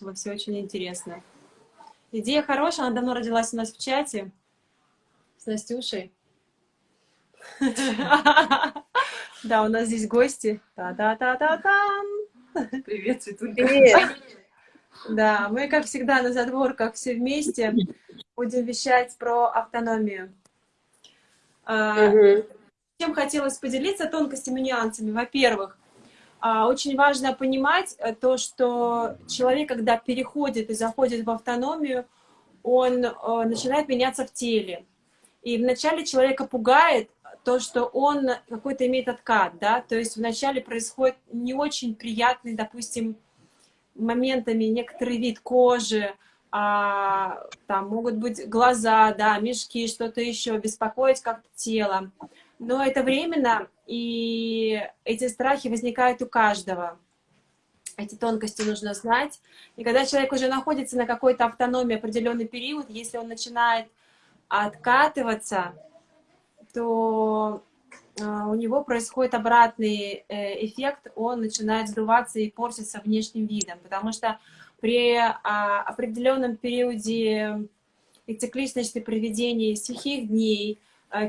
услышала, все очень интересно. Идея хорошая, она давно родилась у нас в чате с Настюшей. Да, у нас здесь гости. Та-та-та-та-там! Привет, Светулька. Привет! Да, мы, как всегда, на задворках все вместе будем вещать про автономию. Угу. Чем хотелось поделиться тонкостями и нюансами? Во-первых, а, очень важно понимать э, то, что человек, когда переходит и заходит в автономию, он э, начинает меняться в теле. И вначале человека пугает то, что он какой-то имеет откат, да, то есть вначале происходит не очень приятный, допустим, моментами некоторый вид кожи, а, там могут быть глаза, да, мешки, что-то еще, беспокоить как-то тело. Но это временно, и эти страхи возникают у каждого. Эти тонкости нужно знать. И когда человек уже находится на какой-то автономии определенный период, если он начинает откатываться, то а, у него происходит обратный э, эффект, он начинает сдуваться и портиться внешним видом, потому что при а, определенном периоде цикличности проведения сухих дней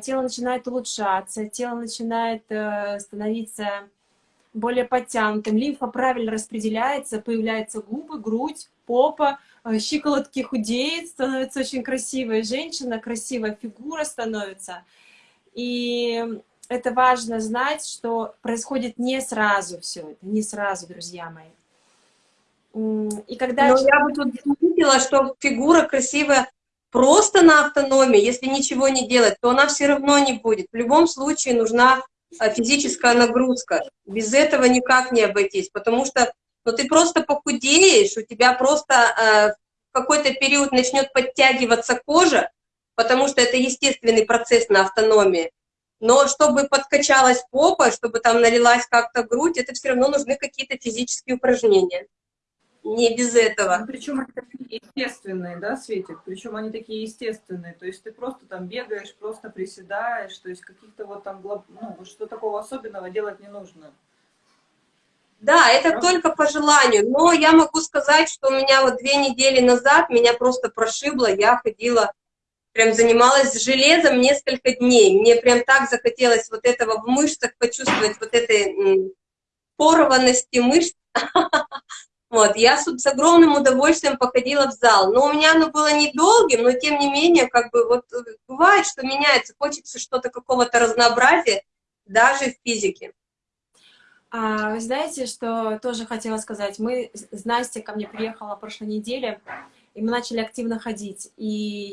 тело начинает улучшаться, тело начинает э, становиться более подтянутым, лимфа правильно распределяется, появляются губы, грудь, попа, э, щиколотки худеют, становится очень красивая женщина, красивая фигура становится. И это важно знать, что происходит не сразу все это, не сразу, друзья мои. И когда... Но я бы тут заметила, что фигура красивая просто на автономии, если ничего не делать, то она все равно не будет. В любом случае нужна а, физическая нагрузка. Без этого никак не обойтись, потому что ну, ты просто похудеешь, у тебя просто э, в какой-то период начнет подтягиваться кожа, потому что это естественный процесс на автономии. Но чтобы подкачалась попа, чтобы там налилась как-то грудь, это все равно нужны какие-то физические упражнения не без этого. Ну, причем они такие естественные, да, Светик? Причем они такие естественные. То есть ты просто там бегаешь, просто приседаешь, то есть каких-то вот там, ну, что такого особенного делать не нужно. Да, это просто... только по желанию. Но я могу сказать, что у меня вот две недели назад меня просто прошибло. Я ходила, прям занималась железом несколько дней. Мне прям так захотелось вот этого в мышцах почувствовать, вот этой порванности мышц. Вот, я с, с огромным удовольствием походила в зал, но у меня оно было недолгим, но тем не менее, как бы вот э, бывает, что меняется, хочется что-то какого-то разнообразия, даже в физике. А, знаете, что тоже хотела сказать? Мы с Настей ко мне приехала прошлой неделе, и мы начали активно ходить. И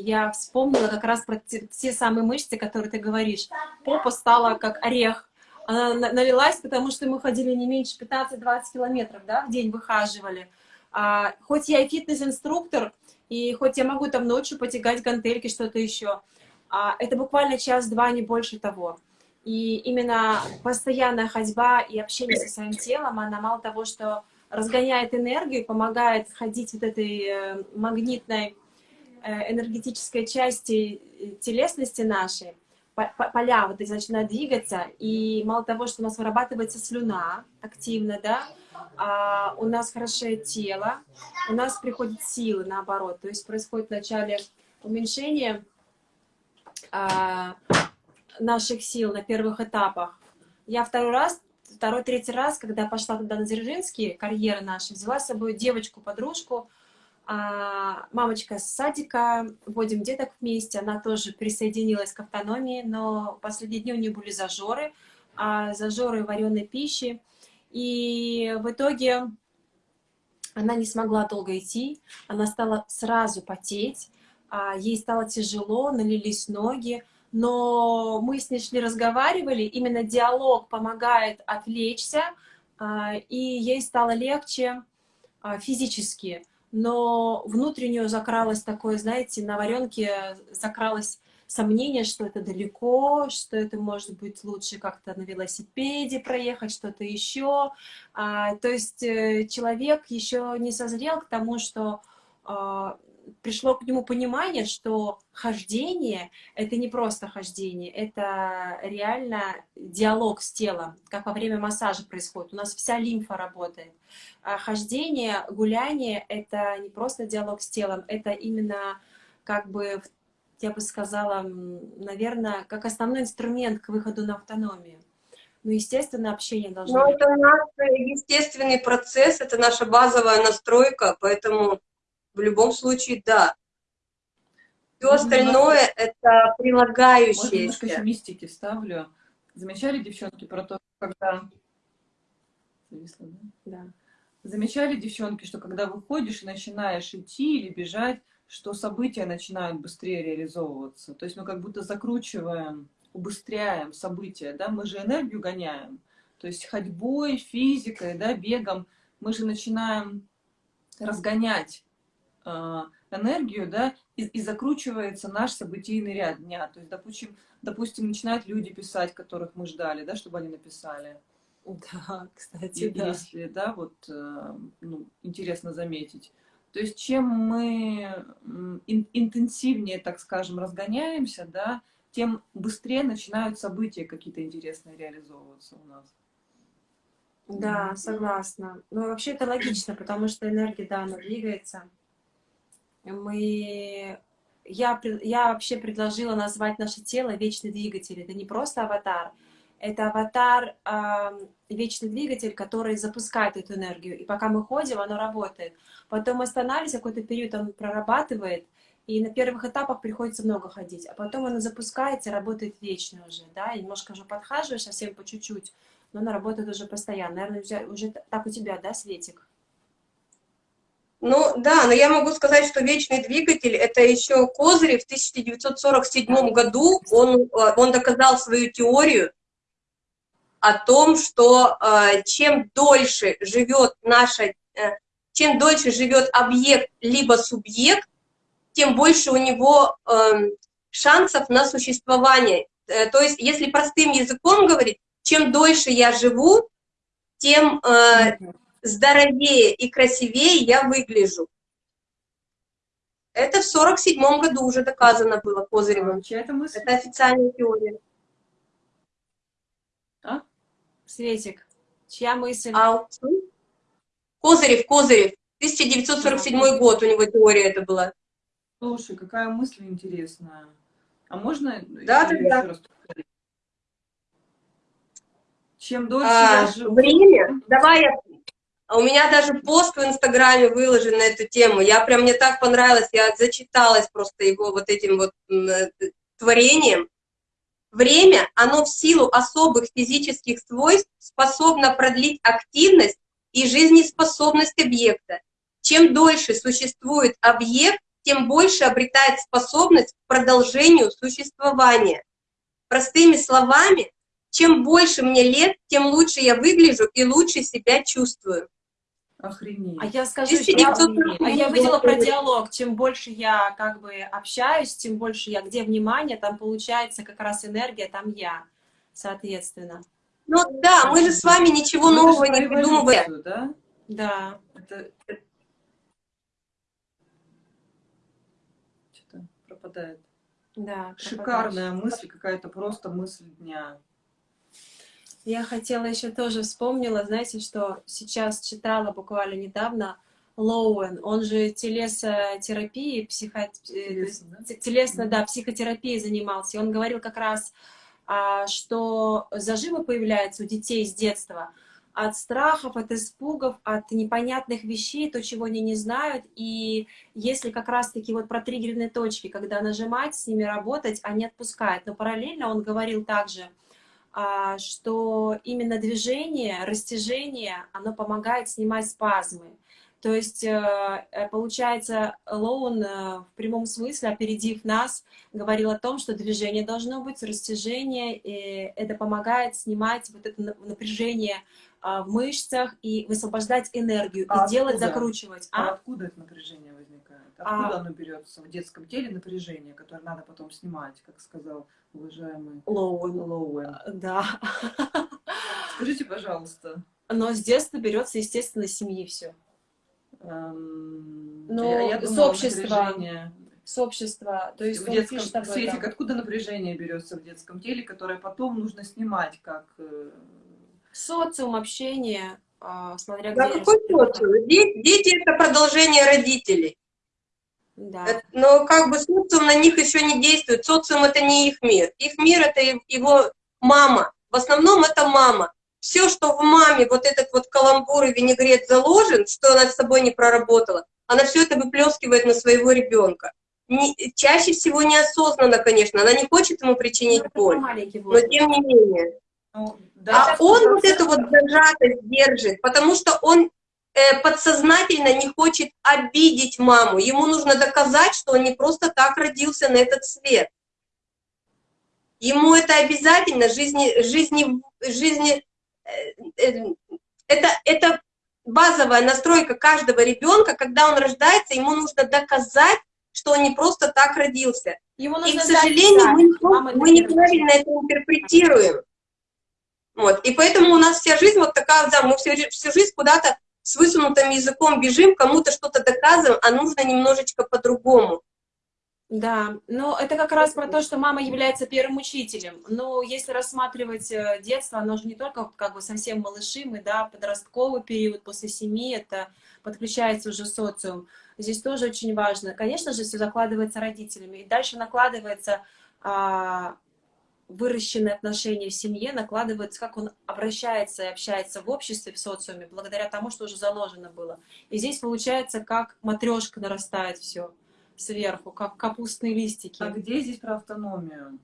я вспомнила как раз про те, те самые мышцы, которые ты говоришь. Попа стала как орех она налилась, потому что мы ходили не меньше 15-20 километров, да, в день выхаживали. А, хоть я и фитнес-инструктор, и хоть я могу там ночью потягать гантельки, что-то еще, а, это буквально час-два, не больше того. И именно постоянная ходьба и общение со своим телом, она мало того, что разгоняет энергию, помогает ходить вот этой э, магнитной э, энергетической части э, телесности нашей, поля вот эти начинают двигаться, и мало того, что у нас вырабатывается слюна активно, да, а у нас хорошее тело, у нас приходят силы, наоборот, то есть происходит вначале уменьшение а, наших сил на первых этапах. Я второй раз, второй, третий раз, когда пошла туда на Дзержинский, карьеры наши, взяла с собой девочку-подружку, мамочка с садика, вводим деток вместе, она тоже присоединилась к автономии, но последние дни у нее были зажоры, а зажоры вареной пищи, и в итоге она не смогла долго идти, она стала сразу потеть, а, ей стало тяжело, налились ноги, но мы с ней шли, разговаривали, именно диалог помогает отвлечься, а, и ей стало легче физически но внутреннюю закралось такое, знаете, на варенке закралось сомнение, что это далеко, что это может быть лучше как-то на велосипеде проехать, что-то еще. А, то есть э, человек еще не созрел к тому, что а, пришло к нему понимание, что хождение — это не просто хождение, это реально диалог с телом, как во время массажа происходит. У нас вся лимфа работает. А хождение, гуляние — это не просто диалог с телом, это именно как бы, я бы сказала, наверное, как основной инструмент к выходу на автономию. Ну, естественно, общение должно Но быть. это наш естественный процесс, это наша базовая настройка, поэтому в любом случае, да. Все остальное — это Может, немножко еще прилагающееся. мистики вставлю. Замечали, девчонки, про то, когда... Зависла, да? Да. Замечали, девчонки, что когда выходишь и начинаешь идти или бежать, что события начинают быстрее реализовываться. То есть мы как будто закручиваем, убыстряем события, да, мы же энергию гоняем. То есть ходьбой, физикой, да, бегом мы же начинаем разгонять энергию, да, и, и закручивается наш событийный ряд дня. То есть, допустим, допустим, начинают люди писать, которых мы ждали, да, чтобы они написали. Да, кстати, И- да. Если, да, вот, э, ну, интересно заметить. То есть, чем мы интенсивнее, так скажем, разгоняемся, да, тем быстрее начинают события какие-то интересные реализовываться у нас. Да, согласна. Ну, вообще это логично, потому что энергия, да, она двигается. Мы... Я, я вообще предложила назвать наше тело вечный двигатель. Это не просто аватар, это аватар, ам, вечный двигатель, который запускает эту энергию. И пока мы ходим, оно работает. Потом мы останавливаемся, какой-то период он прорабатывает, и на первых этапах приходится много ходить. А потом оно запускается работает вечно уже, да, и немножко уже подхаживаешь, совсем по чуть-чуть, но она работает уже постоянно. Наверное, уже так у тебя, да, Светик? Ну да, но я могу сказать, что вечный двигатель это еще Козырев в 1947 году, он, э, он доказал свою теорию о том, что э, чем дольше живет наша, э, чем дольше живет объект либо субъект, тем больше у него эм, шансов на существование. То есть, если простым языком говорить, чем дольше я живу, тем здоровее и красивее я выгляжу. Это в 47 году уже доказано было Козыревым. А, чья это мысль? Это официальная теория. Светик, чья мысль? А Козырев, Козырев, 1947 год у него теория это была. Слушай, какая мысль интересная. А можно Да, да, да. раз? Чем дольше А, я живу... время, давай я... А У меня даже пост в Инстаграме выложен на эту тему. Я прям, мне так понравилось, я зачиталась просто его вот этим вот э, творением. Время, оно в силу особых физических свойств способно продлить активность и жизнеспособность объекта. Чем дольше существует объект, тем больше обретает способность к продолжению существования. Простыми словами, чем больше мне лет, тем лучше я выгляжу и лучше себя чувствую. Охренеть. А я скажу, что 1947 а я видела год. про диалог. Чем больше я как бы общаюсь, тем больше я, где внимание, там получается как раз энергия, там я, соответственно. Ну да, мы же с вами ничего это нового не придумываем. да? Да, Это... Что-то пропадает. да. Шикарная мысль, какая-то просто мысль дня. Я хотела еще тоже вспомнила, знаете, что сейчас читала буквально недавно Лоуэн, он же телесотерапией, психо... э, Телесно, да? телесно, да, психотерапией занимался. И он говорил как раз, а, что зажимы появляются у детей с детства от страхов, от испугов, от непонятных вещей, то, чего они не знают. И если как раз-таки вот про триггерные точки, когда нажимать, с ними работать, они отпускают. Но параллельно он говорил также, что именно движение, растяжение, оно помогает снимать спазмы. То есть, э, э, получается, Лоун э, в прямом смысле, опередив нас, говорил о том, что движение должно быть, растяжение, и это помогает снимать вот это на- напряжение а, в мышцах и высвобождать энергию, А и делать, закручивать. А А? откуда это напряжение возникает? А- Откуда оно берется в детском теле напряжение, которое надо потом снимать, как сказал уважаемый Лоун. Лоуэн? Да. Скажите, пожалуйста. Но с детства берется, естественно, семьи все. эм, Ну, я, я с общества, с общества, то есть в детском, этом. откуда напряжение берется в детском теле, которое потом нужно снимать, как... э, Социум, общение, а, смотря Да, где. какой социум? Дети, дети это продолжение родителей. Да. Это- Но как бы социум на них еще не действует. Социум это не их мир. Их мир это его мама. В основном это мама. Все, что в маме, вот этот вот каламбур и винегрет заложен, что она с собой не проработала, она все это выплескивает на своего ребенка. Не- чаще всего неосознанно, конечно. Она не хочет ему причинить Ну, боль. Но тем не менее. ну, А да, он вот эту вот зажатость держит, потому что он э, подсознательно не хочет обидеть маму. Ему нужно доказать, что он не просто так родился на этот свет. Ему это обязательно, жизни, жизни, жизни, э, э, это, это базовая настройка каждого ребенка, когда он рождается, ему нужно доказать, что он не просто так родился. Ему И, к сожалению, мы, не- мы неправильно это интерпретируем. Вот. И поэтому у нас вся жизнь вот такая, да, мы всю, всю жизнь куда-то с высунутым языком бежим, кому-то что-то доказываем, а нужно немножечко по-другому. Да, но это как раз про то, что мама является первым учителем. Но если рассматривать э, детство, оно же не только как бы совсем малыши, мы, да, подростковый период после семьи, это подключается уже социум. Здесь тоже очень важно. Конечно же, все закладывается родителями. И дальше накладывается а, выращенные отношения в семье, накладывается, как он обращается и общается в обществе, в социуме, благодаря тому, что уже заложено было. И здесь получается, как матрешка нарастает все сверху, как капустные листики. а где здесь про автономию?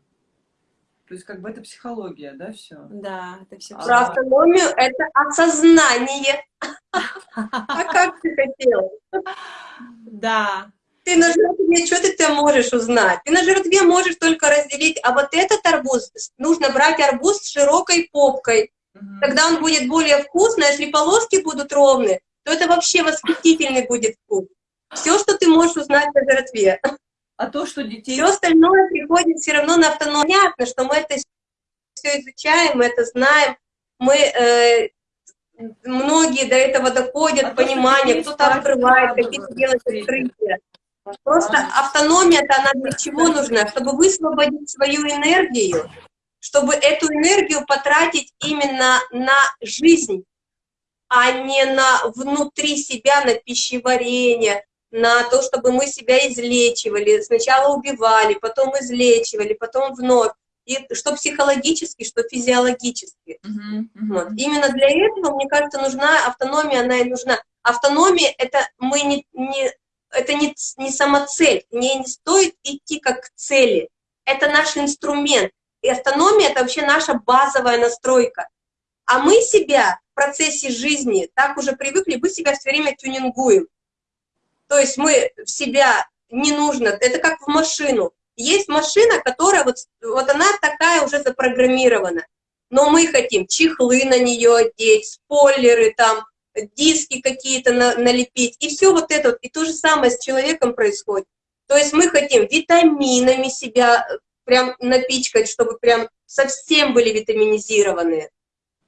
То есть как бы это психология, да, все? Да, это все. А. Про автономию — это осознание. А как ты хотела? Да, Ты на жертве, что ты там можешь узнать? Ты на жертве можешь только разделить, а вот этот арбуз, нужно брать арбуз с широкой попкой, Мгм. Тогда он будет более вкусный, а если полоски будут ровные, то это вообще восхитительный будет вкус. Все, что ты можешь узнать о жратве. А то, что детей... Все остальное приходит все равно на автономию. Понятно, что мы это все изучаем, мы это знаем. Мы, э, многие до этого доходят, А понимание, кто-то открывает, какие-то делают открытия. Просто автономия-то она для чего нужна? Чтобы высвободить свою энергию, чтобы эту энергию потратить именно на жизнь, а не на внутри себя, на пищеварение, на то, чтобы мы себя излечивали. Сначала убивали, потом излечивали, потом вновь. И что психологически, что физиологически. Мгм, мгм. Вот. Именно для этого, мне кажется, нужна автономия, она и нужна. Автономия это мы не, не это не, не самоцель, не, не стоит идти как к цели. Это наш инструмент. И автономия это вообще наша базовая настройка. А мы себя в процессе жизни так уже привыкли, мы себя все время тюнингуем. То есть мы в себя не нужно, это как в машину. Есть машина, которая вот, вот она такая уже запрограммирована но мы хотим чехлы на нее одеть, спойлеры там, диски какие-то на- налепить, и все вот это. И то же самое с человеком происходит. То есть мы хотим витаминами себя э, прям напичкать, чтобы прям совсем были витаминизированные.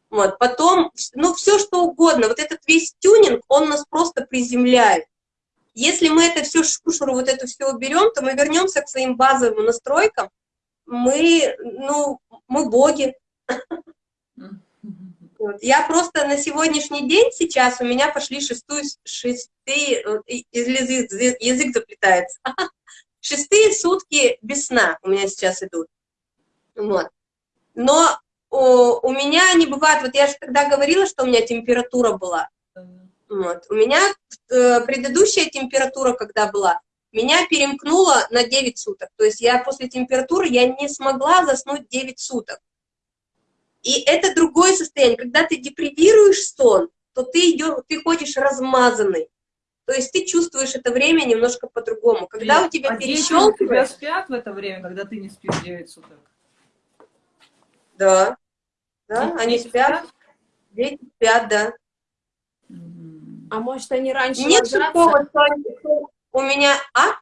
Вот. Потом, ну, все что угодно. Вот этот весь тюнинг, он нас просто приземляет. Если мы это все шушеру, вот это все уберем, то мы вернемся к своим базовым настройкам. Мы, ну, мы боги. Вот. Я просто на сегодняшний день сейчас у меня пошли шестую, шестые, язык, язык заплетается, шестые сутки без сна у меня сейчас идут. Вот. Но о, у меня не бывает, вот я же тогда говорила, что у меня температура была. Вот. У меня э, предыдущая температура, когда была, меня перемкнула на 9 суток. То есть я после температуры я не смогла заснуть 9 суток. И это другое состояние. Когда ты депривируешь сон, то ты, идешь, ты ходишь размазанный. То есть ты чувствуешь это время немножко по-другому. Когда у тебя а у тебя перещелкивает, спят в это время, когда ты не спишь 9 суток? да, да, Дети они спят, дети спят, да. А может они раньше Нет ложатся? такого, что они- что у меня, а?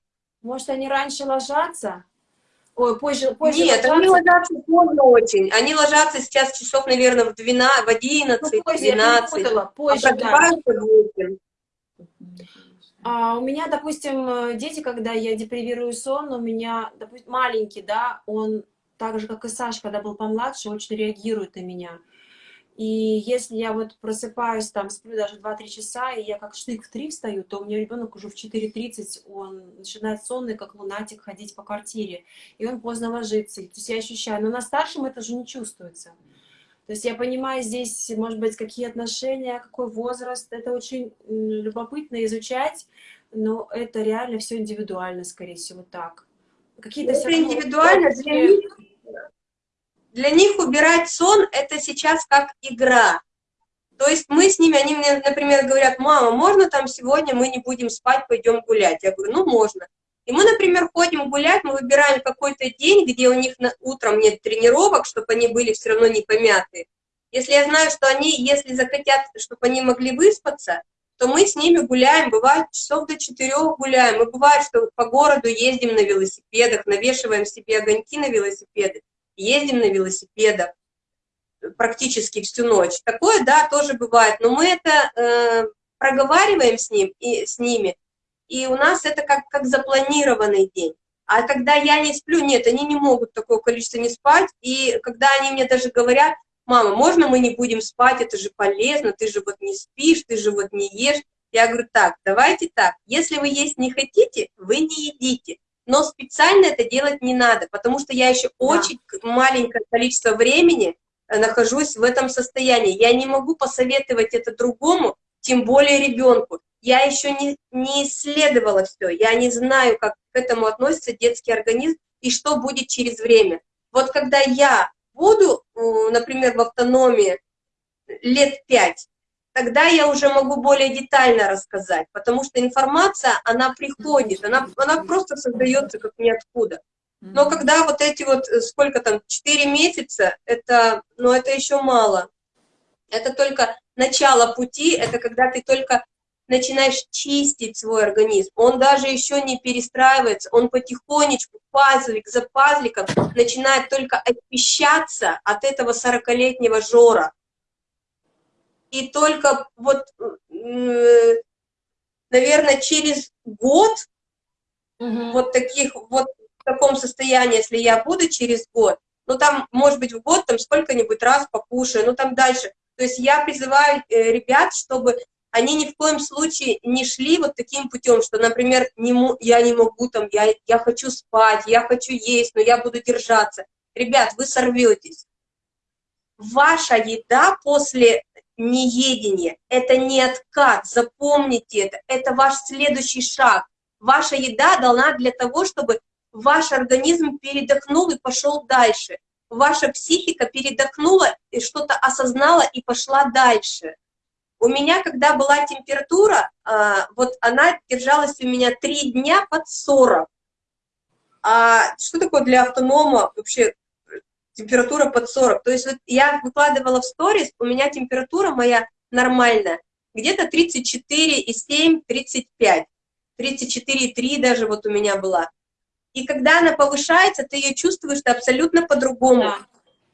Может они раньше ложатся? Ой, позже, позже Нет, они ложатся поздно очень. Они ложатся сейчас часов, наверное, в 12, в 11, Ну, позже, я 12. перепутала, А позже, да. просыпаются в 8. А у меня, допустим, э, дети, когда я депривирую сон, у меня, допустим, маленький, да, он так же, как и Саша, когда был помладше, очень реагирует на меня. И если я вот просыпаюсь, там, сплю даже 2-3 часа, и я как штык в 3 встаю, то у меня ребенок уже в 4.30, он начинает сонный, как лунатик, ходить по квартире, и он поздно ложится. То есть я ощущаю, но на старшем это же не чувствуется. То есть я понимаю здесь, может быть, какие отношения, какой возраст. Это очень любопытно изучать, но это реально все индивидуально, скорее всего, так. Какие-то это индивидуально. Для них, для них убирать сон – это сейчас как игра. То есть мы с ними, они мне, например, говорят, мама, можно там сегодня мы не будем спать, пойдем гулять? Я говорю, ну можно. И мы, например, ходим гулять, мы выбираем какой-то день, где у них на, утром нет тренировок, чтобы они были все равно не помятые. Если я знаю, что они, если захотят, чтобы они могли выспаться, то мы с ними гуляем, бывает часов до четырех гуляем, и бывает, что по городу ездим на велосипедах, навешиваем себе огоньки на велосипеды, ездим на велосипедах практически всю ночь. Такое, да, тоже бывает, но мы это э, проговариваем с, ним, и, с ними, и у нас это как, как запланированный день. А когда я не сплю, нет, они не могут такое количество не спать. И когда они мне даже говорят, мама, можно мы не будем спать, это же полезно, ты же вот не спишь, ты же вот не ешь. Я говорю, так, давайте так, если вы есть не хотите, вы не едите. Но специально это делать не надо, потому что я еще да. очень маленькое количество времени э, нахожусь в этом состоянии. Я не могу посоветовать это другому, тем более ребенку я еще не, не исследовала все, я не знаю, как к этому относится детский организм и что будет через время. Вот когда я буду, например, в автономии лет пять, тогда я уже могу более детально рассказать, потому что информация, она приходит, она, она просто создается как ниоткуда. Но когда вот эти вот, э, сколько там, 4 месяца, это, ну, это еще мало. Это только начало пути, это когда ты только начинаешь чистить свой организм, он даже еще не перестраивается, он потихонечку, пазлик за пазликом, начинает только очищаться от этого 40-летнего жора. И только вот, наверное, через год, угу. вот таких, вот в таком состоянии, если я буду через год, ну там, может быть, в год там сколько-нибудь раз покушаю, ну там дальше. То есть я призываю э, ребят, чтобы они ни в коем случае не шли вот таким путем, что, например, не, я не могу, там, я, я хочу спать, я хочу есть, но я буду держаться. Ребят, вы сорветесь. Ваша еда после неедения – это не откат, запомните это, это ваш следующий шаг. Ваша еда дана для того, чтобы ваш организм передохнул и пошел дальше. Ваша психика передохнула и что-то осознала и пошла дальше. У меня, когда была температура, а, вот она держалась у меня три дня под 40. А что такое для автонома вообще температура под 40? То есть вот я выкладывала в сторис, у меня температура моя нормальная, где-то 34,7, 35. 34,3 даже вот у меня была. И когда она повышается, ты ее чувствуешь абсолютно по-другому. Да.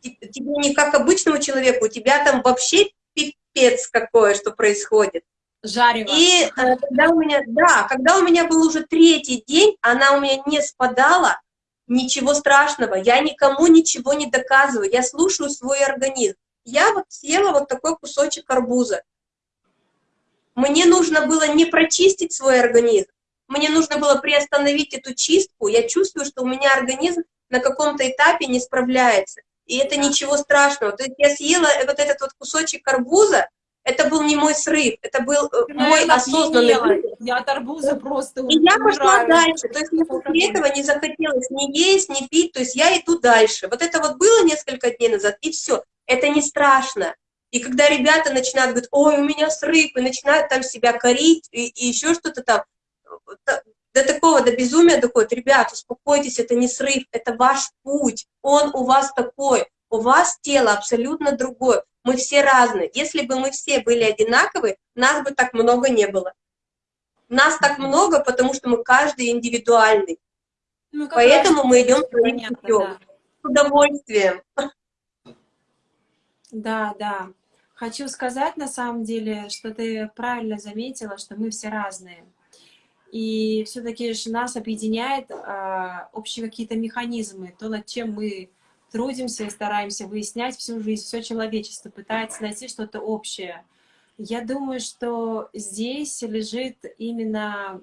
Тебе не как обычному человеку, у тебя там вообще пипец какое, что происходит. Жарево. И э, когда у меня, да, когда у меня был уже третий день, она у меня не спадала, ничего страшного, я никому ничего не доказываю, я слушаю свой организм. Я вот съела вот такой кусочек арбуза. Мне нужно было не прочистить свой организм, мне нужно было приостановить эту чистку, я чувствую, что у меня организм на каком-то этапе не справляется и это ничего страшного. То есть я съела вот этот вот кусочек арбуза, это был не мой срыв, это был э, мой осознанный выбор. Я от арбуза просто И я пошла дальше, то есть мне после этого не захотелось ни есть, ни пить, то есть я иду дальше. Вот это вот было несколько дней назад, и все. Это не страшно. И когда ребята начинают говорить, ой, у меня срыв, и начинают там себя корить, и, и еще что-то там, до такого, до безумия доходит. Ребят, успокойтесь, это не срыв, это ваш путь, он у вас такой, у вас тело абсолютно другое, мы все разные. Если бы мы все были одинаковы, нас бы так много не было. Нас так много, потому что мы каждый индивидуальный. Ну, Поэтому мы идем своим путем. Да. С удовольствием. Да, да. Хочу сказать на самом деле, что ты правильно заметила, что мы все разные. И все-таки нас объединяет а, общие какие-то механизмы, то, над чем мы трудимся и стараемся выяснять всю жизнь, все человечество пытается найти что-то общее. Я думаю, что здесь лежит именно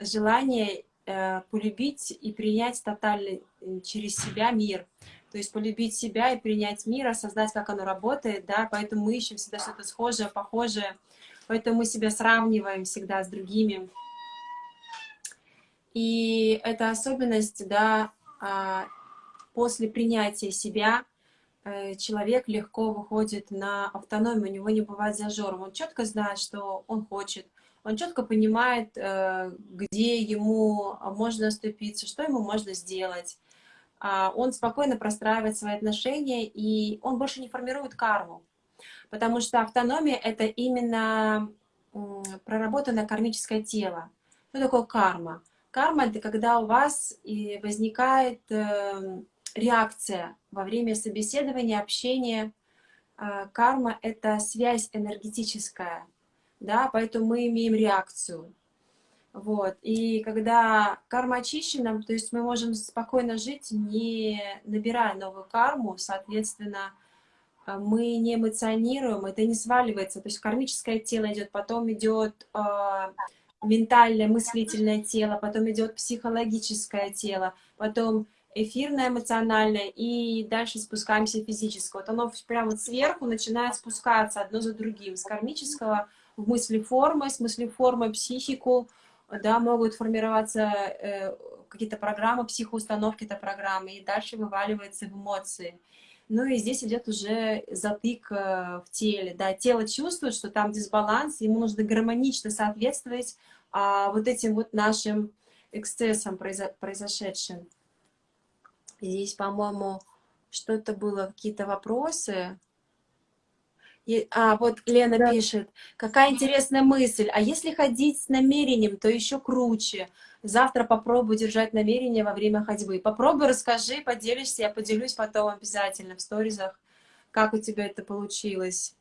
желание э, полюбить и принять тотально э, через себя мир. То есть полюбить себя и принять мир, осознать, как оно работает, да, поэтому мы ищем всегда что-то схожее, похожее, поэтому мы себя сравниваем всегда с другими. И эта особенность, да, а, после принятия себя э, человек легко выходит на автономию, у него не бывает зажоров, он четко знает, что он хочет, он четко понимает, э, где ему можно оступиться, что ему можно сделать. А он спокойно простраивает свои отношения, и он больше не формирует карму. Потому что автономия — это именно проработанное кармическое тело. Что такое карма? Карма — это когда у вас возникает эм, реакция во время собеседования, общения. А, карма — это связь энергетическая, да, поэтому мы имеем реакцию. Вот. И когда карма очищена, то есть мы можем спокойно жить, не набирая новую карму, соответственно, а, мы не эмоционируем, это не сваливается. То есть кармическое тело идет, потом идет э, ментальное, мыслительное тело, потом идет психологическое тело, потом эфирное, эмоциональное, и дальше спускаемся физическое. Вот оно прямо сверху начинает спускаться одно за другим, с кармического в мысли формы, с мысли формы психику, да, могут формироваться э, какие-то программы, психоустановки это программы, и дальше вываливается в эмоции. Ну и здесь идет уже затык э, в теле, да, тело чувствует, что там дисбаланс, ему нужно гармонично соответствовать а, вот этим вот нашим эксцессам произо произошедшим. Здесь, по-моему, что-то было, какие-то вопросы. И, а, вот Лена да. пишет, какая интересная мысль, а если ходить с намерением, то еще круче. Завтра попробую держать намерение во время ходьбы. Попробуй, расскажи, поделишься, я поделюсь потом обязательно в сторизах, как у тебя это получилось.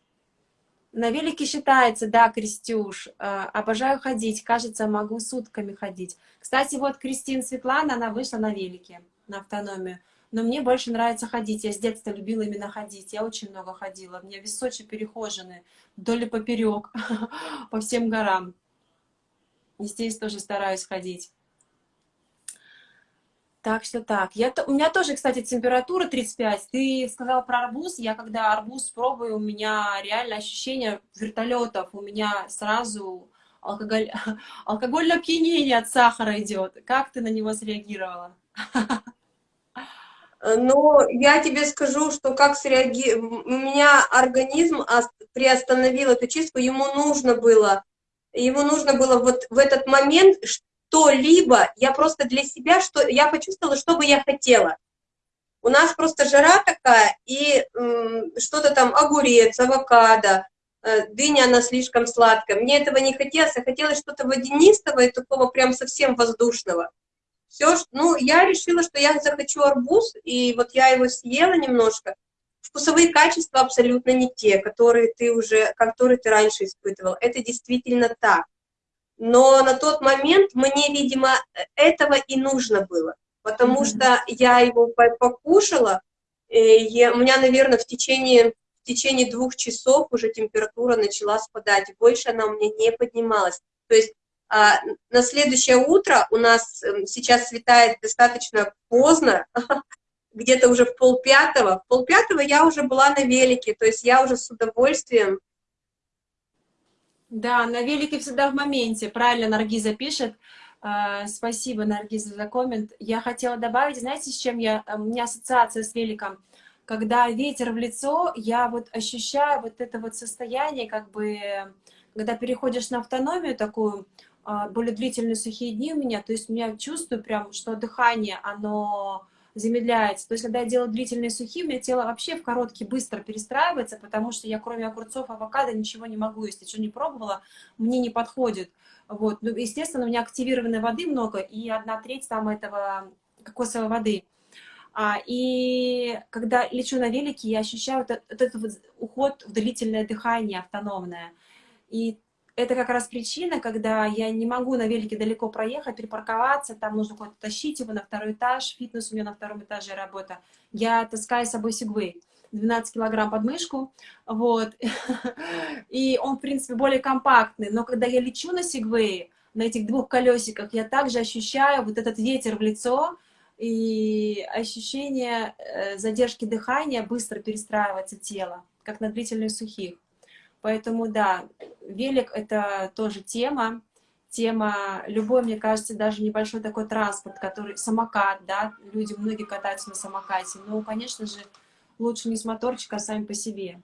На велике считается, да, Крестюш, э, обожаю ходить, кажется, могу сутками ходить. Кстати, вот Кристина Светлана, она вышла на велике на автономию. Но мне больше нравится ходить. Я с детства любила именно ходить. Я очень много ходила. У меня весь Сочи перехожены вдоль и поперек, по всем горам. И здесь тоже стараюсь ходить. Так что так. Я, у меня тоже, кстати, температура 35. Ты сказала про арбуз. Я когда арбуз пробую, у меня реально ощущение вертолетов. У меня сразу алкоголь, алкогольное опьянение от сахара идет. Как ты на него среагировала? Но я тебе скажу, что как среагировал, у меня организм приостановил эту чистку, ему нужно было, ему нужно было вот в этот момент что-либо, я просто для себя, что я почувствовала, что бы я хотела. У нас просто жара такая, и что-то там, огурец, авокадо, э, дыня, она слишком сладкая. Мне этого не хотелось, а хотелось что-то водянистого и такого прям совсем воздушного все, ну, я решила, что я захочу арбуз, и вот я его съела немножко. Вкусовые качества абсолютно не те, которые ты уже, которые ты раньше испытывал. Это действительно так. Но на тот момент мне, видимо, этого и нужно было, потому mm -hmm. что я его покушала, и у меня, наверное, в течение, в течение двух часов уже температура начала спадать, больше она у меня не поднималась. То есть на следующее утро у нас эм, сейчас светает достаточно поздно, где-то уже в полпятого. В полпятого я уже была на велике, то есть я уже с удовольствием. Да, на велике всегда в моменте, правильно Наргиза пишет. А, спасибо, Наргиза, за коммент. Я хотела добавить, знаете, с чем я, у меня ассоциация с великом. Когда ветер в лицо, я вот ощущаю вот это вот состояние, как бы, когда переходишь на автономию такую, а, более длительные сухие дни у меня, то есть я чувствую прям, что дыхание, оно замедляется. То есть, когда я делаю длительные сухие, у меня тело вообще в короткий быстро перестраивается, потому что я кроме огурцов, авокадо ничего не могу есть. Я что не пробовала, мне не подходит. Вот. Ну, естественно, у меня активированной воды много, и одна треть там этого кокосовой воды. А, и когда лечу на велике, я ощущаю вот этот, вот уход в длительное дыхание автономное. И это как раз причина, когда я не могу на велике далеко проехать, припарковаться, там нужно куда-то тащить его на второй этаж, фитнес у меня на втором этаже работа. Я таскаю с собой сегвей. 12 килограмм под мышку, вот, и он, в принципе, более компактный, но когда я лечу на сегвее, на этих двух колесиках, я также ощущаю вот этот ветер в лицо, и ощущение э, задержки дыхания, быстро перестраивается тело, как на длительных сухих. Поэтому, да, велик — это тоже тема, тема, любой, мне кажется, даже небольшой такой транспорт, который, самокат, да, люди, многие катаются на самокате, но, конечно же, лучше не с моторчика, а сами по себе.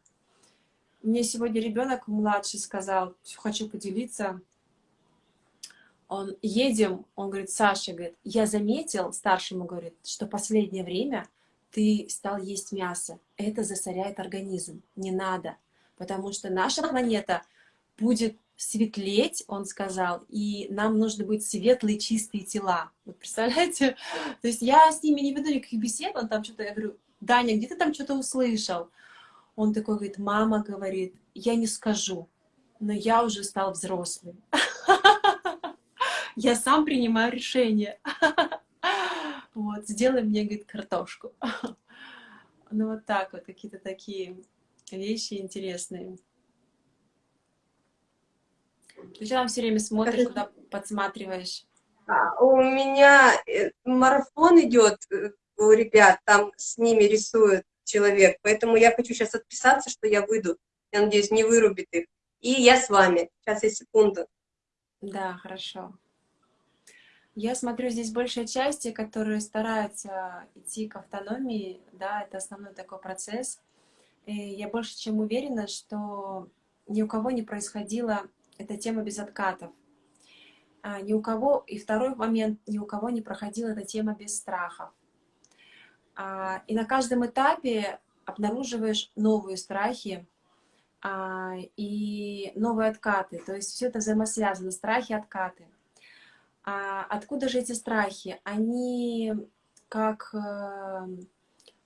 Мне сегодня ребенок младший сказал, хочу поделиться, он, едем, он говорит, Саша, говорит, я заметил, старшему говорит, что последнее время ты стал есть мясо, это засоряет организм, не надо, потому что наша планета будет светлеть, он сказал, и нам нужно быть светлые, чистые тела. Вот представляете? То есть я с ними не веду никаких бесед, он там что-то, я говорю, Даня, где ты там что-то услышал? Он такой говорит, мама говорит, я не скажу, но я уже стал взрослым. Я сам принимаю решение. Вот, сделай мне, говорит, картошку. Ну вот так вот, какие-то такие вещи интересные. Ты что там все время смотришь, куда подсматриваешь? А, у меня э, марафон идет э, у ребят, там с ними рисует человек, поэтому я хочу сейчас отписаться, что я выйду. Я надеюсь, не вырубит их. И я с вами. Сейчас я секунду. Да, хорошо. Я смотрю, здесь большая часть, которые стараются идти к автономии, да, это основной такой процесс. И я больше чем уверена, что ни у кого не происходила эта тема без откатов. А, ни у кого, и второй момент, ни у кого не проходила эта тема без страхов. А, и на каждом этапе обнаруживаешь новые страхи а, и новые откаты. То есть все это взаимосвязано, страхи, откаты. А откуда же эти страхи? Они как э,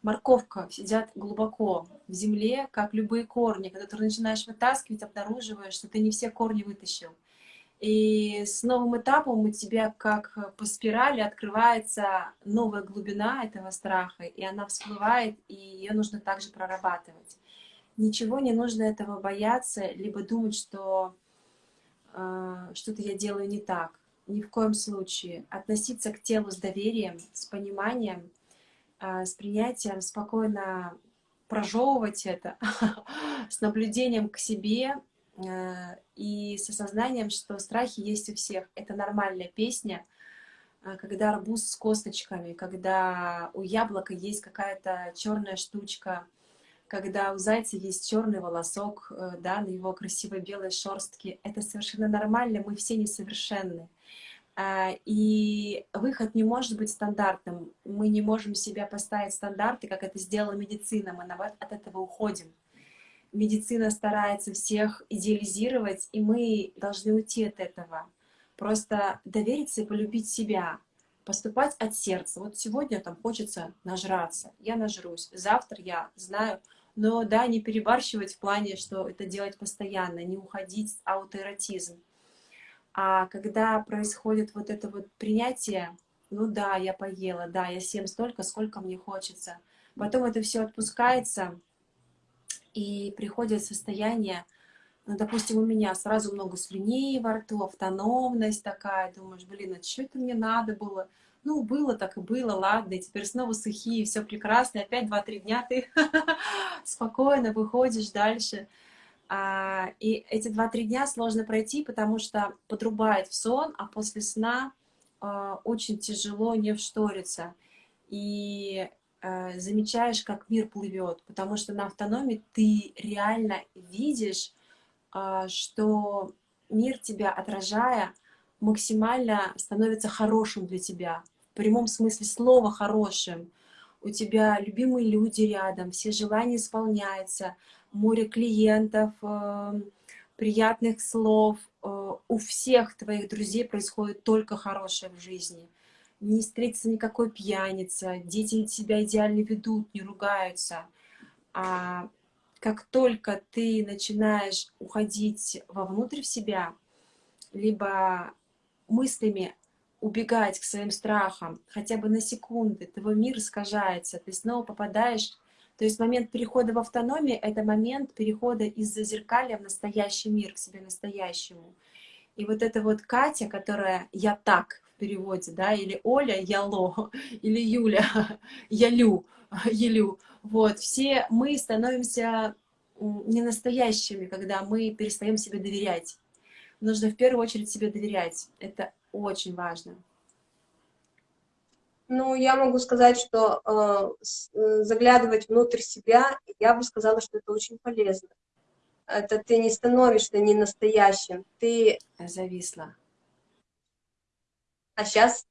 морковка сидят глубоко в земле, как любые корни. Когда ты начинаешь вытаскивать, обнаруживаешь, что ты не все корни вытащил. И с новым этапом у тебя, как по спирали, открывается новая глубина этого страха, и она всплывает, и ее нужно также прорабатывать. Ничего не нужно этого бояться, либо думать, что э, что-то я делаю не так. Ни в коем случае. Относиться к телу с доверием, с пониманием, с принятием, спокойно прожевывать это, с наблюдением к себе, Э, и с осознанием, что страхи есть у всех. Это нормальная песня, э, когда арбуз с косточками, когда у яблока есть какая-то черная штучка, когда у зайца есть черный волосок, э, да, на его красивой белой шерстке. Это совершенно нормально, мы все несовершенны. И выход не может быть стандартным. Мы не можем себя поставить стандарты, как это сделала медицина. Мы от этого уходим медицина старается всех идеализировать, и мы должны уйти от этого. Просто довериться и полюбить себя, поступать от сердца. Вот сегодня там хочется нажраться, я нажрусь, завтра я знаю, но да, не перебарщивать в плане, что это делать постоянно, не уходить в аутоэротизм. А когда происходит вот это вот принятие, ну да, я поела, да, я съем столько, сколько мне хочется. Потом это все отпускается, и приходит состояние, ну, допустим, у меня сразу много слюней во рту, автономность такая, думаешь, блин, а что это мне надо было? Ну, было так и было, ладно, и теперь снова сухие, все прекрасно, и опять два-три дня ты спокойно выходишь дальше. А, и эти два-три дня сложно пройти, потому что подрубает в сон, а после сна а, очень тяжело не вшториться. И Э, замечаешь, как мир плывет, потому что на автономии ты реально видишь, а, что мир тебя отражая максимально становится хорошим для тебя, в прямом смысле слова хорошим. У тебя любимые люди рядом, все желания исполняются, море клиентов, э, приятных слов. Э, у всех твоих друзей происходит только хорошее в жизни не встретится никакой пьяница, дети себя идеально ведут, не ругаются. А как только ты начинаешь уходить вовнутрь в себя, либо мыслями убегать к своим страхам, хотя бы на секунды, твой мир искажается, ты снова попадаешь... То есть момент перехода в автономию — это момент перехода из зазеркалья в настоящий мир, к себе настоящему. И вот эта вот Катя, которая «я так» в переводе, да, или Оля «я ло», или Юля «я лю», «елю», вот, все мы становимся не настоящими, когда мы перестаем себе доверять. Нужно в первую очередь себе доверять. Это очень важно. Ну, я могу сказать, что э, заглядывать внутрь себя, я бы сказала, что это очень полезно. Это ты не становишься не настоящим, ты... Зависла. А сейчас?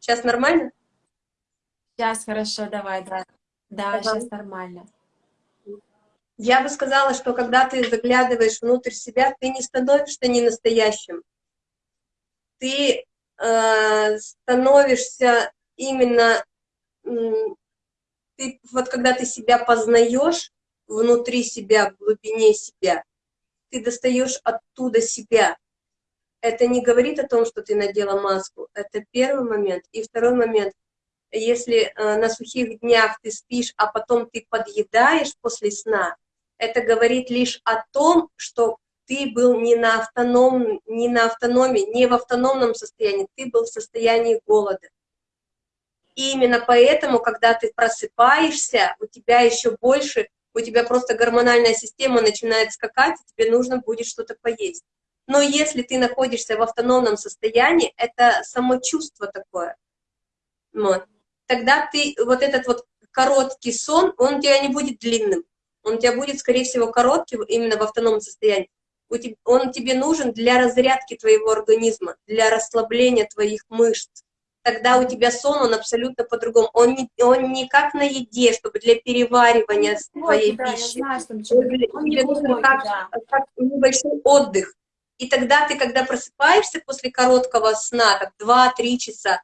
Сейчас нормально? Сейчас хорошо, давай, да. Да, ага. сейчас нормально. Я бы сказала, что когда ты заглядываешь внутрь себя, ты не становишься не настоящим. Ты э, становишься именно, ты, вот когда ты себя познаешь внутри себя, в глубине себя, ты достаешь оттуда себя. Это не говорит о том, что ты надела маску. Это первый момент. И второй момент, если э, на сухих днях ты спишь, а потом ты подъедаешь после сна, это говорит лишь о том, что ты был не на, автоном, не на автономии, не в автономном состоянии, ты был в состоянии голода. И именно поэтому, когда ты просыпаешься, у тебя еще больше, у тебя просто гормональная система начинает скакать, и тебе нужно будет что-то поесть. Но если ты находишься в автономном состоянии, это самочувство такое. Вот. Тогда ты, вот этот вот короткий сон, он у тебя не будет длинным он у тебя будет, скорее всего, короткий, именно в автономном состоянии. Он тебе нужен для разрядки твоего организма, для расслабления твоих мышц. Тогда у тебя сон, он абсолютно по-другому. Он не, он не как на еде, чтобы для переваривания ну, твоей да, пищи. Знаю, что он, тебе нужен как, да. как небольшой отдых. И тогда ты, когда просыпаешься после короткого сна, так 2-3 часа,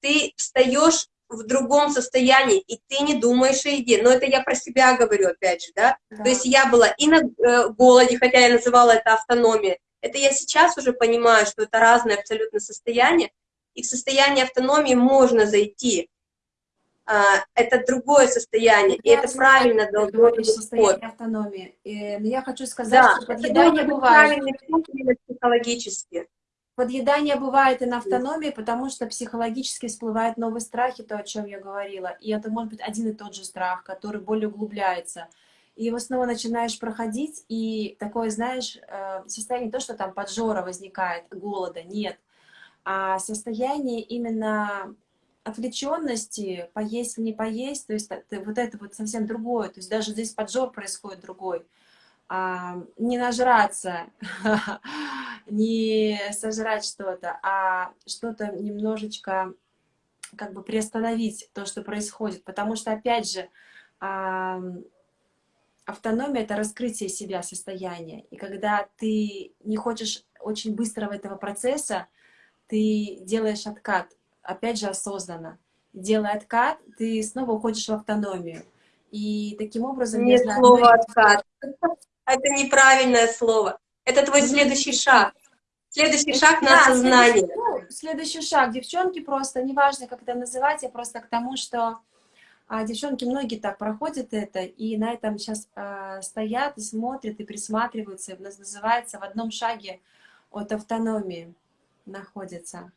ты встаешь в другом состоянии, и ты не думаешь о еде. Но это я про себя говорю, опять же, да? да. То есть я была и на э, голоде, хотя я называла это автономией. Это я сейчас уже понимаю, что это разные абсолютно состояния, и в состояние автономии можно зайти. А, это другое состояние, я и это правильно должно быть состояние автономии. И, но я хочу сказать, да, что подъедание бывает. психологически. Подъедание бывает и на автономии, потому что психологически всплывают новые страхи, то, о чем я говорила. И это может быть один и тот же страх, который более углубляется. И его снова начинаешь проходить, и такое, знаешь, э, состояние не то, что там поджора возникает, голода, нет, а состояние именно отвлеченности, поесть или не поесть, то есть вот это вот совсем другое, то есть даже здесь поджор происходит другой не нажраться, не сожрать что-то, а что-то немножечко как бы приостановить то, что происходит. Потому что, опять же, а, автономия — это раскрытие себя, состояния. И когда ты не хочешь очень быстрого этого процесса, ты делаешь откат, опять же, осознанно. Делая откат, ты снова уходишь в автономию. И таким образом... Нет слова «откат». Это неправильное слово. Это твой следующий шаг. Следующий шаг на да, осознание. Следующий, следующий шаг. Девчонки просто, неважно, как это называть, я просто к тому, что а, девчонки, многие так проходят это, и на этом сейчас а, стоят и смотрят, и присматриваются, и называется в одном шаге от автономии находится.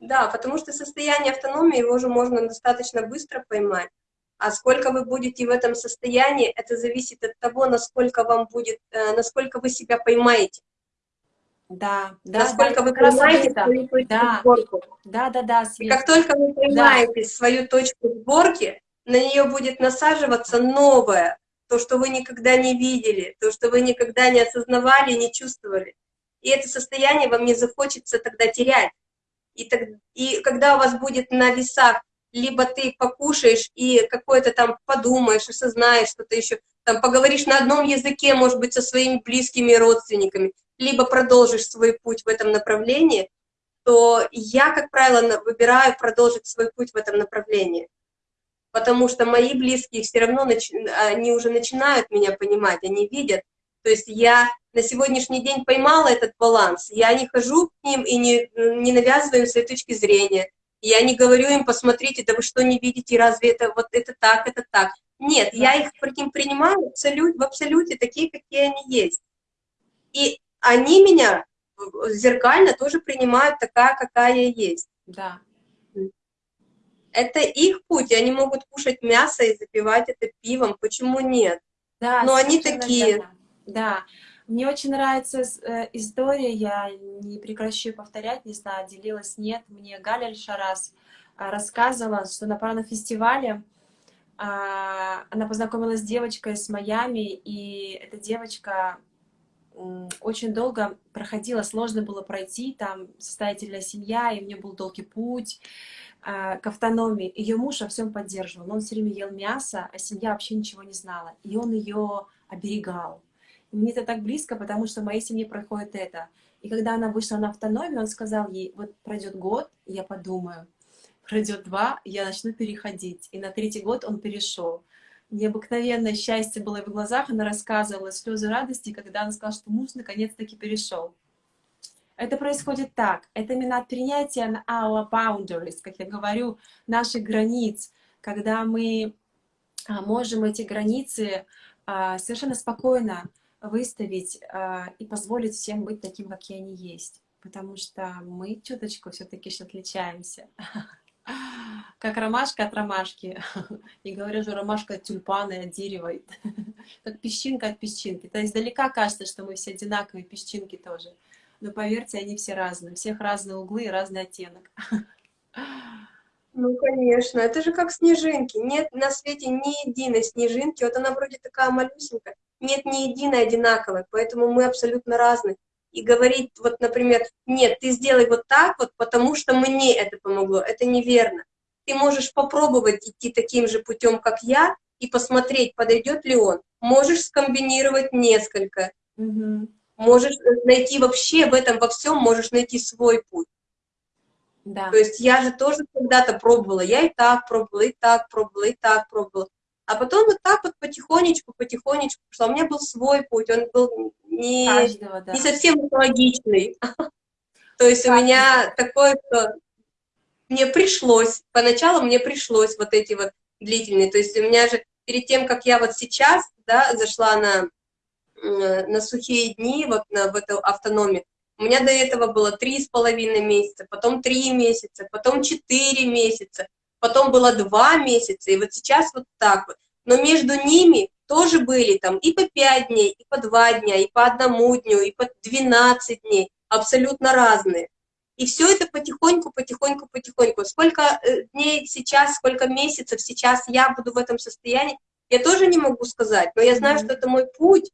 Да, потому что состояние автономии, его же можно достаточно быстро поймать. А сколько вы будете в этом состоянии, это зависит от того, насколько вам будет, э, насколько вы себя поймаете. Да, да, насколько да, вы поймаете свою точку да, сборки. Да, да, да. Свет. И как только вы поймаете да. свою точку сборки, на нее будет насаживаться новое, то, что вы никогда не видели, то, что вы никогда не осознавали, не чувствовали. И это состояние вам не захочется тогда терять. И, так, и когда у вас будет на весах либо ты покушаешь и какое-то там подумаешь, осознаешь что-то еще, там поговоришь на одном языке, может быть, со своими близкими родственниками, либо продолжишь свой путь в этом направлении, то я, как правило, выбираю продолжить свой путь в этом направлении. потому что мои близкие все равно, нач... они уже начинают меня понимать, они видят. То есть я на сегодняшний день поймала этот баланс, я не хожу к ним и не, не навязываю своей точки зрения, я не говорю им, посмотрите, да вы что не видите, разве это вот это так, это так. Нет, я их принимаю абсолют, в абсолюте такие, какие они есть. И они меня зеркально тоже принимают такая, какая я есть. Да. Это их путь, они могут кушать мясо и запивать это пивом, почему нет? Да, Но они такие. Верно. Да, мне очень нравится э, история, я не прекращу повторять, не знаю, делилась, нет. Мне Галя Шарас э, рассказывала, что на паранофестивале э, она познакомилась с девочкой с Майами, и эта девочка очень долго проходила, сложно было пройти, там состоятельная семья, и у нее был долгий путь э, к автономии. Ее муж во всем поддерживал, он все время ел мясо, а семья вообще ничего не знала, и он ее оберегал. Мне это так близко, потому что в моей семье происходит это. И когда она вышла на автономию, он сказал ей, вот пройдет год, я подумаю, пройдет два, я начну переходить. И на третий год он перешел необыкновенное счастье было в глазах, она рассказывала слезы радости, когда она сказала, что муж наконец-таки перешел. Это происходит так. Это именно от принятия our boundaries, как я говорю, наших границ, когда мы а, можем эти границы а, совершенно спокойно выставить а, и позволить всем быть таким, какие они есть. Потому что мы чуточку все-таки отличаемся. Как ромашка от ромашки. И говорю же, ромашка от тюльпана от дерева. Как песчинка от песчинки. То есть издалека кажется, что мы все одинаковые, песчинки тоже. Но поверьте, они все разные. У всех разные углы и разный оттенок. Ну, конечно. Это же как снежинки. Нет на свете ни единой снежинки. Вот она вроде такая малюсенькая. Нет ни единой одинаковой. Поэтому мы абсолютно разные и говорить, вот, например, нет, ты сделай вот так вот, потому что мне это помогло. Это неверно. Ты можешь попробовать идти таким же путем, как я, и посмотреть, подойдет ли он. Можешь скомбинировать несколько. Угу. Можешь найти вообще в этом во всем, можешь найти свой путь. Да. То есть я же тоже когда-то пробовала, я и так пробовала, и так пробовала, и так пробовала. А потом вот так вот потихонечку, потихонечку пошла. У меня был свой путь, он был не, Каждого, да. не совсем логичный. То есть у меня такое, что мне пришлось, поначалу мне пришлось вот эти вот длительные. То есть у меня же перед тем, как я вот сейчас, да, зашла на, на сухие дни, вот на, в эту автономию, у меня до этого было три с половиной месяца, потом три месяца, потом четыре месяца, потом было два месяца, и вот сейчас вот так вот. Но между ними тоже были там и по пять дней, и по два дня, и по одному дню, и по 12 дней, абсолютно разные. И все это потихоньку, потихоньку, потихоньку. Сколько э, дней сейчас, сколько месяцев сейчас я буду в этом состоянии, я тоже не могу сказать, но я знаю, mm -hmm. что это мой путь.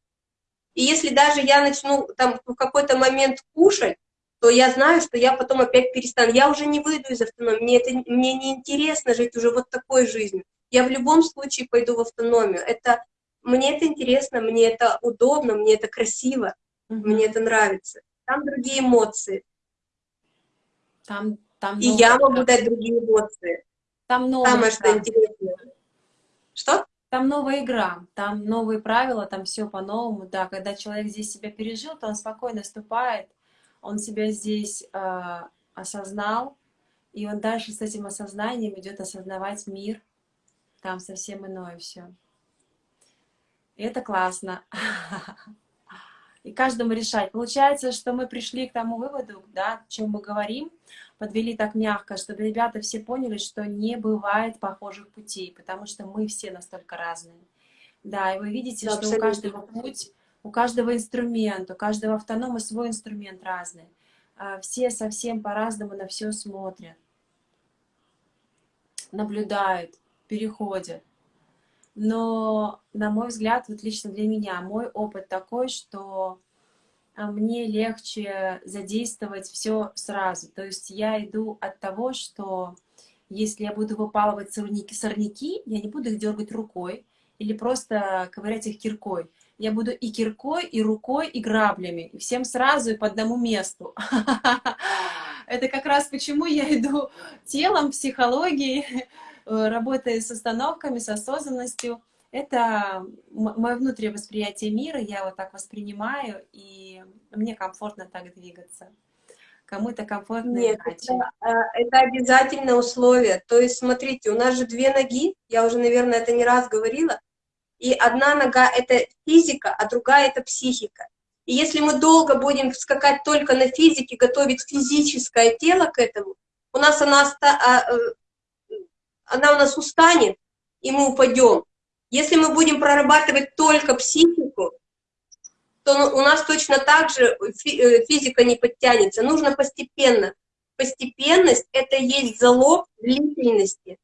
И если даже я начну там в какой-то момент кушать, то я знаю, что я потом опять перестану. Я уже не выйду из автономии, мне, это, мне не интересно жить уже вот такой жизнью. Я в любом случае пойду в автономию. Это, мне это интересно, мне это удобно, мне это красиво, mm -hmm. мне это нравится. Там другие эмоции. Там, там И я могу дать другие эмоции. Там новая Самое, что интересно. Что? Там новая игра, там новые правила, там все по-новому. Да, когда человек здесь себя пережил, то он спокойно ступает, он себя здесь э, осознал, и он дальше с этим осознанием идет осознавать мир, там совсем иное все. И это классно. И каждому решать. Получается, что мы пришли к тому выводу, да, о чем мы говорим, подвели так мягко, чтобы ребята все поняли, что не бывает похожих путей, потому что мы все настолько разные. Да, и вы видите, да, что абсолютно. у каждого путь у каждого инструмент, у каждого автонома свой инструмент разный. А, все совсем по-разному на все смотрят, наблюдают, переходят. Но, на мой взгляд, вот лично для меня, мой опыт такой, что а, мне легче задействовать все сразу. То есть я иду от того, что если я буду выпалывать сорняки, сорняки я не буду их дергать рукой или просто ковырять их киркой я буду и киркой, и рукой, и граблями, и всем сразу и по одному месту. Это как раз почему я иду телом, психологией, работая с остановками, с осознанностью, это мое внутреннее восприятие мира, я вот так воспринимаю, и мне комфортно так двигаться. Кому-то комфортно Нет, иначе. Это, э, это обязательное условие. То есть, смотрите, у нас же две ноги, я уже, наверное, это не раз говорила, и одна нога — это физика, а другая — это психика. И если мы долго будем скакать только на физике, готовить физическое тело к этому, у нас она, а, э, она у нас устанет, и мы упадем. Если мы будем прорабатывать только психику, то у нас точно так же э, физика не подтянется. Нужно постепенно. Постепенность — это есть залог длительности.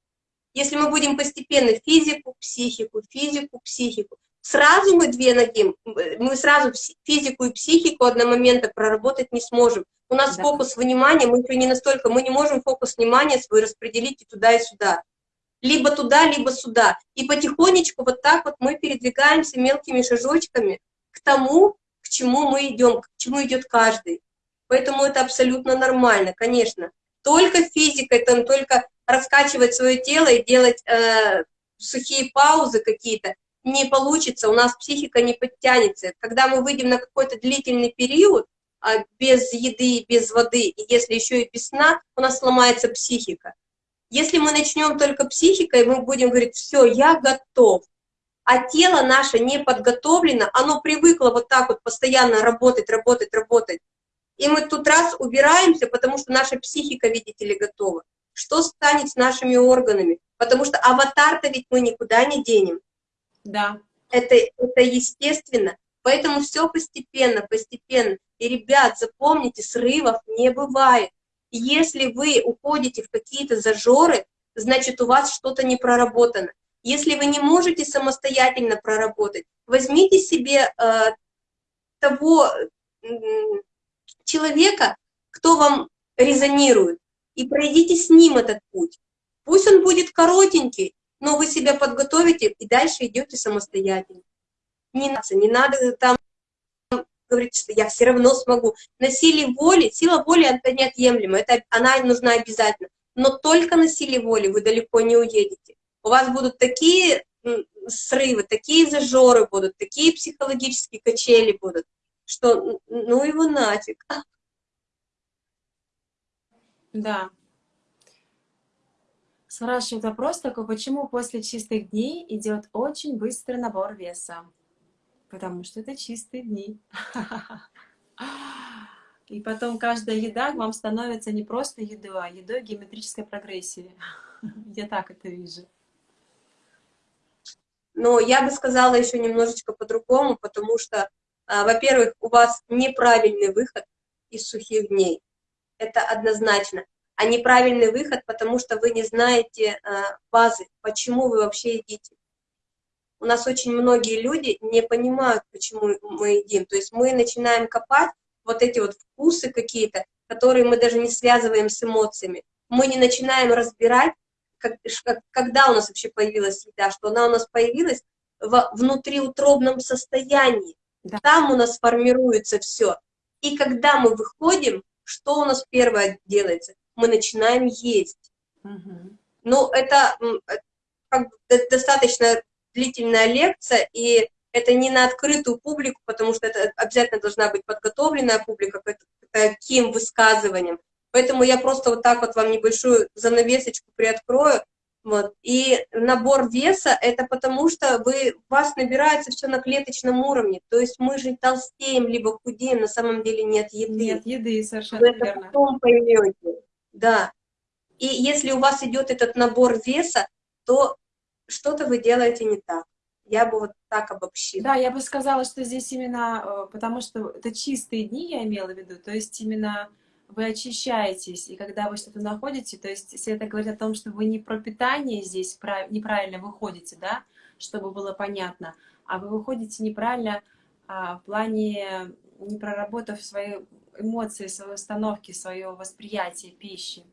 Если мы будем постепенно физику, психику, физику, психику, сразу мы две ноги, мы сразу физику и психику одномоментно проработать не сможем. У нас да. фокус внимания, мы еще не настолько, мы не можем фокус внимания свой распределить и туда, и сюда либо туда, либо сюда. И потихонечку вот так вот мы передвигаемся мелкими шажочками к тому, к чему мы идем, к чему идет каждый. Поэтому это абсолютно нормально, конечно. Только физикой, там, только раскачивать свое тело и делать э, сухие паузы какие-то не получится, у нас психика не подтянется. Когда мы выйдем на какой-то длительный период, а, без еды, без воды, и если еще и без сна, у нас сломается психика. Если мы начнем только психикой, мы будем говорить, все, я готов, а тело наше не подготовлено, оно привыкло вот так вот постоянно работать, работать, работать. И мы тут раз убираемся, потому что наша психика, видите ли, готова. Что станет с нашими органами? Потому что аватар-то ведь мы никуда не денем. Да. Это, это естественно. Поэтому все постепенно, постепенно. И, ребят, запомните, срывов не бывает. Если вы уходите в какие-то зажоры, значит, у вас что-то не проработано. Если вы не можете самостоятельно проработать, возьмите себе э, того э, человека, кто вам резонирует, и пройдите с ним этот путь. Пусть он будет коротенький, но вы себя подготовите и дальше идете самостоятельно. Не надо, не надо там говорите, что я все равно смогу. На силе воли, сила воли это неотъемлема, это, она нужна обязательно. Но только на силе воли вы далеко не уедете. У вас будут такие срывы, такие зажоры будут, такие психологические качели будут, что ну его нафиг. Да. Спрашивают вопрос такой, почему после чистых дней идет очень быстрый набор веса? потому что это чистые дни. И потом каждая еда вам становится не просто едой, а едой геометрической прогрессии. Я так это вижу. Но я бы сказала еще немножечко по-другому, потому что, а, во-первых, у вас неправильный выход из сухих дней. Это однозначно. А неправильный выход, потому что вы не знаете а, базы, почему вы вообще едите у нас очень многие люди не понимают, почему мы едим. То есть мы начинаем копать вот эти вот вкусы какие-то, которые мы даже не связываем с эмоциями. Мы не начинаем разбирать, как, когда у нас вообще появилась еда, что она у нас появилась в внутриутробном состоянии. Да. Там у нас формируется все. И когда мы выходим, что у нас первое делается? Мы начинаем есть. Угу. Ну, это как, достаточно длительная лекция, и это не на открытую публику, потому что это обязательно должна быть подготовленная публика к таким высказываниям. Поэтому я просто вот так вот вам небольшую занавесочку приоткрою. Вот. И набор веса – это потому, что вы, вас набирается все на клеточном уровне. То есть мы же толстеем, либо худеем, на самом деле нет еды. Нет еды, совершенно вы верно. это потом поймете. Да. И если у вас идет этот набор веса, то что-то вы делаете не так. Я бы вот так обобщила. Да, я бы сказала, что здесь именно, э, потому что это чистые дни, я имела в виду, то есть именно вы очищаетесь, и когда вы что-то находите, то есть если это говорит о том, что вы не про питание здесь неправильно выходите, да, чтобы было понятно, а вы выходите неправильно а, в плане, не проработав свои эмоции, свои установки, свое восприятие пищи.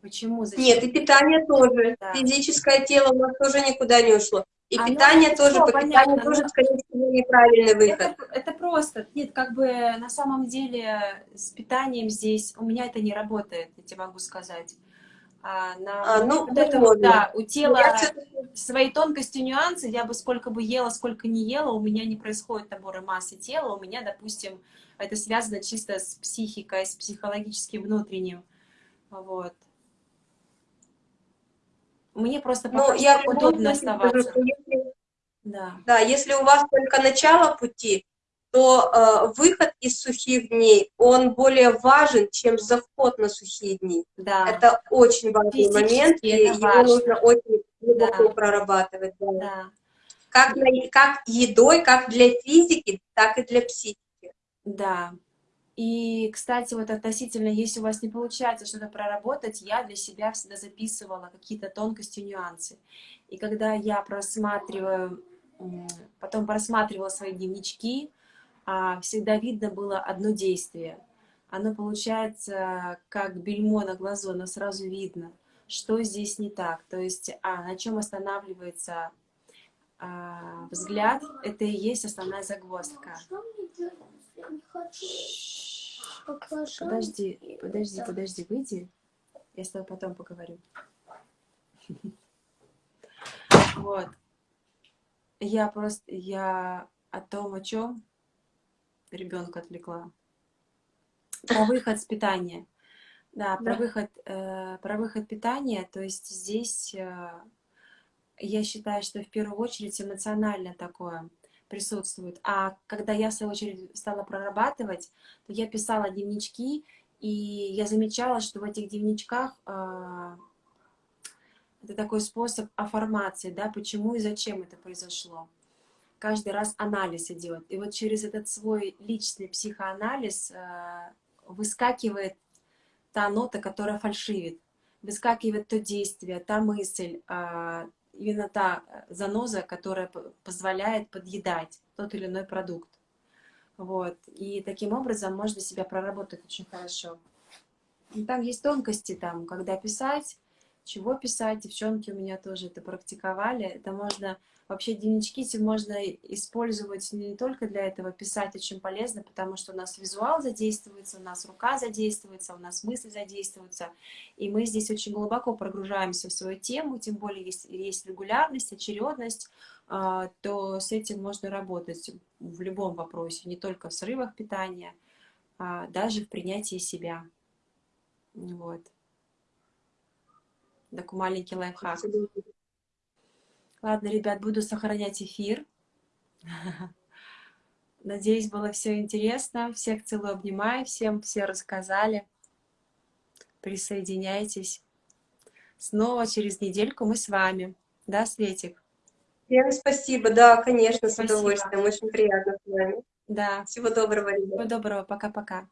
Почему? Зачем? Нет, и питание тоже. Да. Физическое тело у нас тоже никуда не ушло. И Оно питание тоже, по питанию тоже, скорее всего, неправильный выход. Это, это просто, нет, как бы на самом деле с питанием здесь, у меня это не работает, я тебе могу сказать. А, на А, ну, вот это вот, да, у тела Я свои тонкости, нюансы, я бы сколько бы ела, сколько не ела, у меня не происходит набора массы тела, у меня, допустим, это связано чисто с психикой, с психологическим внутренним, вот. Мне просто Ну, пока я что любом удобно оставаться. если, Да, да, если у вас только начало пути, то э, выход из сухих дней, он более важен, чем заход на сухие дни. да, Это очень важный Физически момент, и его важно. нужно очень глубоко Да. прорабатывать. да. да, Как, как едой, как для физики, так и для психики. да. И, кстати, вот относительно, если у вас не получается что-то проработать, я для себя всегда записывала какие-то тонкости, нюансы. И когда я просматриваю, потом просматривала свои дневнички, а, всегда видно было одно действие. Оно получается как бельмо на глазу, оно сразу видно, что здесь не так. То есть, а, на чем останавливается а, взгляд, это и есть основная загвоздка. Не хочу? Баклажан. Подожди, подожди, подожди, выйди. Я с тобой потом поговорю. Вот. Я просто, я о том, о чем ребенка отвлекла. Про выход с питания. Да, про Да. выход, э, про выход питания. То есть здесь э, я считаю, что в первую очередь эмоционально такое присутствует. А когда я, в свою очередь, стала прорабатывать, то я писала дневнички, и я замечала, что в этих дневничках а, это такой способ аффирмации, да, почему и зачем это произошло. Каждый раз анализ идет. И вот через этот свой личный психоанализ а, выскакивает та нота, которая фальшивит, выскакивает то действие, та мысль, а, именно та заноза, которая позволяет подъедать тот или иной продукт. Вот. И таким образом можно себя проработать очень хорошо. И там есть тонкости, там, когда писать, чего писать. Девчонки у меня тоже это практиковали. Это можно, вообще дневнички можно использовать не только для этого, писать очень полезно, потому что у нас визуал задействуется, у нас рука задействуется, у нас мысли задействуются. И мы здесь очень глубоко прогружаемся в свою тему, тем более если есть регулярность, очередность, а, то с этим можно работать в любом вопросе, не только в срывах питания, а даже в принятии себя. Вот. Такой маленький лайфхак. Ладно, ребят, буду сохранять эфир. Надеюсь, было все интересно. Всех целую, обнимаю. Всем все рассказали. Присоединяйтесь. Снова через недельку мы с вами. Да, Светик? Всем спасибо, да, конечно, с Спасибо. удовольствием, очень приятно с вами. Да. Всего доброго, ребята. Всего доброго. Пока-пока.